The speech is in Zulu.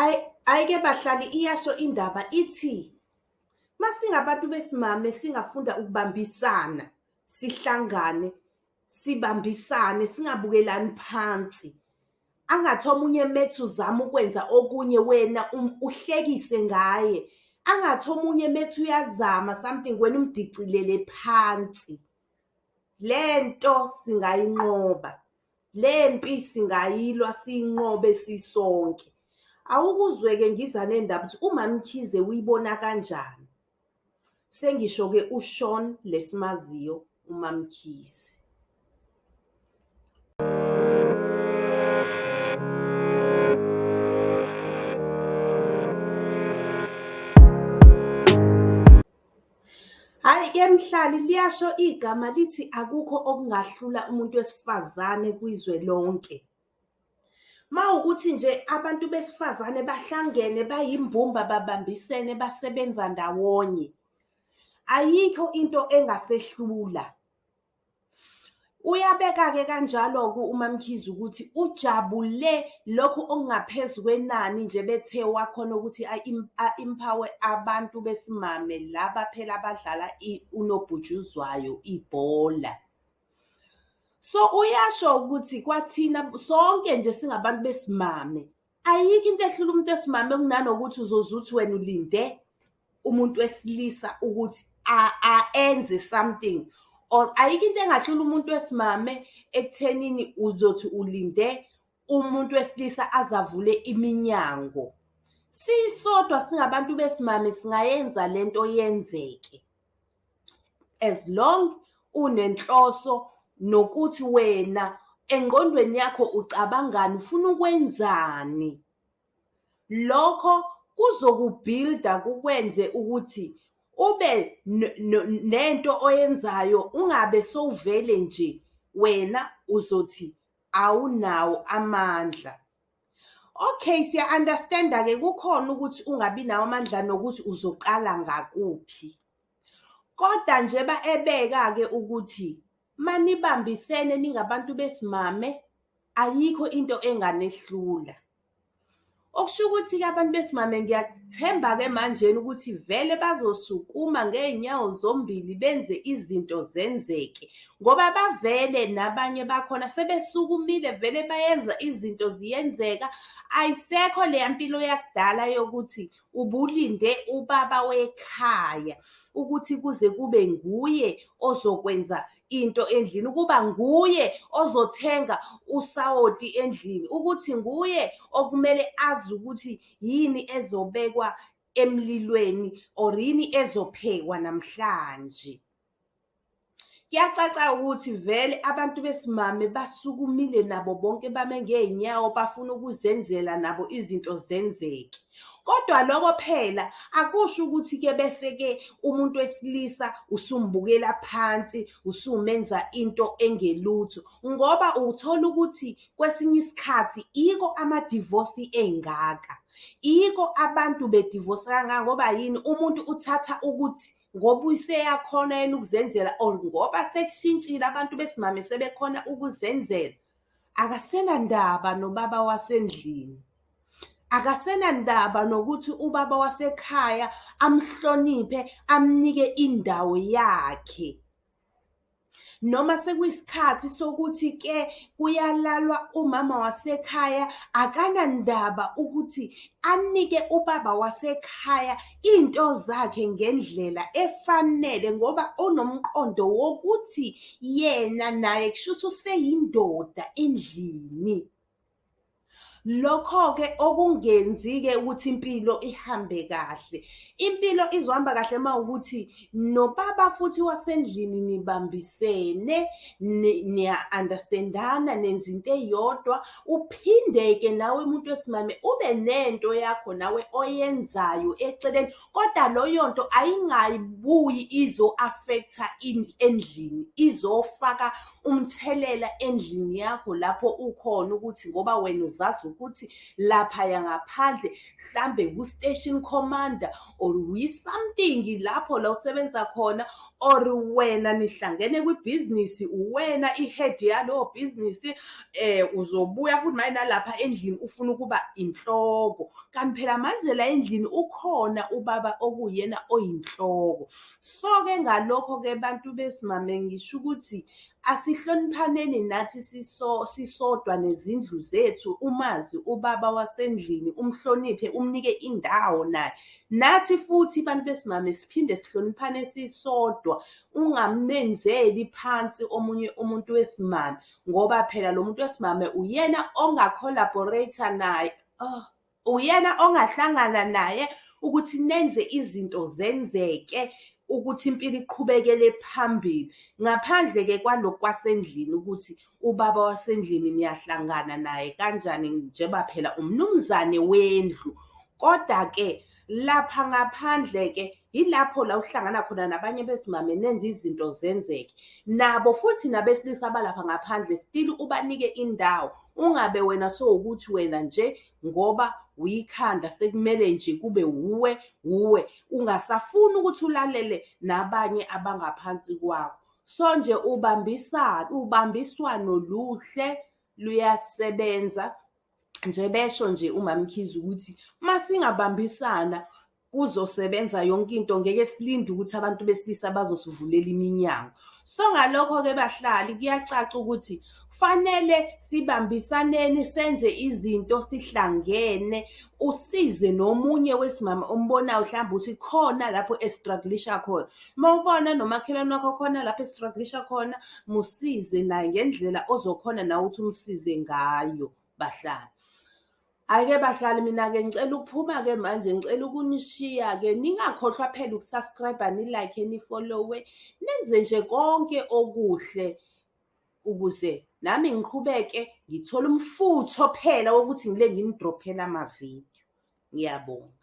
Hhayi-ke bahlali iyasho indaba ithi, masingabantu besimame singafunda ukubambisana, sihlangane, sibambisane, singabukelani phansi. Angathi omunye methi uzama ukwenza okunye wena uhlekise ngaye. Angathi omunye methi uyazama something wena umdicilele phansi. Lento singayinqoba, lempi singayilwa siyinqobe sisonke. Awukuzwe-ke ngiza nendaba ukuthi uMamKhize uyibona kanjani? Sengisho-ke uSean lesimaziyo uMamKhize. Hhayi-ke mhlali liyasho igama lithi akukho okungahlula umuntu wesifazane kwizwe lonke. Mawukuthi nje abantu besifazane bahlangene bayimbumba babambisene basebenza ndawonye, ayikho into engasehlula. Uyabeka-ke kanjalo-ke uMamKhize ukuthi ujabule lokhu okungaphezu kwenani nje bethe wakhona ukuthi a-empower abantu besimame laba phela abadlala unobhutshuzwayo ibhola. So uyasho ukuthi kwathina sonke nje singabantu besimame, ayikho into ehlula umuntu wesimame kunanokuthi uzoze uthi wena ulinde umuntu wesilisa ukuthi enze something. Or ayikho into engahlula umuntu wesimame ekuthenini uzothi ulinde umuntu wesilisa aze avule iminyango. Sisodwa singabantu besimame singayenza lento yenzeke. As long unenhloso nokuthi wena engqondweni yakho ucabangani ufuna ukwenzani. Lokho kuzokubhilida kukwenze ukuthi ube nento oyenzayo ungabe sowuvele nje wena uzothi awunawo amandla. Okay, siya-understand-a-ke kukhona ukuthi ungabi nawo amandla nokuthi uzoqala ngakuphi. Koda njeba ebeka-ke ukuthi manibambisene ningabantu besimame ayikho into enganehlula. Okusho ukuthi-ke abantu besimame ngiyathemba-ke manjena ukuthi vele bazosukuma ngey'nyawo zombili benze izinto zenzeke. Ngoba bavele nabanye bakhona sebesukumile vele bayenza izinto ziyenzeka. Ayisekho leya mpilo yakudala yokuthi ubulinde ubaba wekhaya ukuthi kuze kube nguye ozokwenza into endlini, ukuba nguye ozothenga usawoti endlini, ukuthi nguye okumele azi ukuthi yini ezobekwa emlilweni or yini ezophekwa namhlanje. Kuyacaca ukuthi vele abantu besimame basukumile nabo bonke bame ngey'nyawo bafuna ukuzenzela nabo izinto zenzeke. Kodwa loko phela akusho ukuthi-ke bese-ke umuntu wesilisa usumbukela phansi, usumenza into engelutho. Ngoba uthola ukuthi kwesinye isikhathi iko amadivosi engaka. Iko abantu bedivosa kangaka ngoba yini umuntu uthatha ukuthi ngoba useyakhona yena ukuzenzela or ngoba sekushintshile abantu besimame sebekhona ukuzenzela, akasenandaba nobaba wasendlini. Akasenandaba nokuthi ubaba wasekhaya amhloniphe amnike indawo yakhe. Noma sekuyisikhathi sokuthi-ke kuyalalwa umama wasekhaya akanandaba ukuthi anike ubaba wasekhaya into zakhe ngendlela efanele ngoba unomqondo wokuthi yena naye kushuthi useyindoda endlini. Lokho-ke okungenzi-ke ukuthi impilo ihambe kahle. Impilo izohamba kahle mawukuthi nobaba futhi wasendlini nibambisene, niya-understand-ana nenza into eyodwa. Uphinde-ke nawe muntu wesimame ube nento yakho nawe oyenzayo eceleni, koda loyo nto ayingabuyi izo-affect-a endlini, izofaka umthelela endlini yakho lapho ukhona ukuthi ngoba wena uzazi ukuthi laphaya ngaphandle hlambe ku-station commander or uyi-something lapho la usebenza khona or wena nihlangene kwibhizinisi uwena i-head yalowo bhizinisi um uzobuya futhi maye nalapha endlini ufuna ukuba inhloko. Kanti phela manje la endlini ukhona ubaba okuyena oyinhloko. So-ke ngalokho-ke bantu besimame ngisho ukuthi asihloniphaneni nathi siso sisodwa nezindlu zethu umazi ubaba wasendlini umhloniphe umnike indawo naye. Nathi futhi bantu besimame siphinde sihloniphane sisodwa ungamenzeli phansi omunye umuntu wesimame ngoba phela lo muntu wesimame uyena onga-collaborate-a naye oh, uyena ongahlangana naye ukuthi nenze izinto zenzeke. Ukuthi impilo iqhubekele phambili. Ngaphandle-ke kwalokhu kwasendlini ukuthi ubaba wasendlini niyahlangana naye kanjani njengoba phela umnumzane wendlu. Koda-ke lapha ngaphandle-ke yilapho la uhlangana khona nabanye besimame nenze izinto zenzeke. Nabo futhi nabesilisa abalapha ngaphandle still ubanike indawo. Ungabe wena sowukuthi wena nje ngoba uyikhanda sekumele nje kube wuwe wuwe. Ungasafuni ukuthi ulalele nabanye abangaphansi kwakho. So nje ubambisana ubambiswano luhle luyasebenza nje besho nje umamkhize ukuthi masingabambisana kuzosebenza yonke into ngeke silinde ukuthi abantu besilisa bazosivulela iminyango. So ngalokho-ke bahlali kuyacaca ukuthi fanele sibambisaneni senze izinto sihlangene usize nomunye wesimama ombonayo mhlawumbe ukuthi khona lapho estruglisha khona. Uma ubona nomakhelwane wakho khona lapho estruglisha khona musize naye ngendlela ozokhona nawe ukuthi umsize ngayo bahlali. Hhayi-ke bahlali mina-ke ngicela ukuphuma-ke manje ngicela ukunishiya-ke ningakhohlwa phela uku-subscribe-a ni-like ni-follow-we. Nenze nje konke okuhle ukuze nami ngiqhubeke ngithole umfutho phela wokuthi ngile nginidrophele amavidiyo. Ngiyabonga.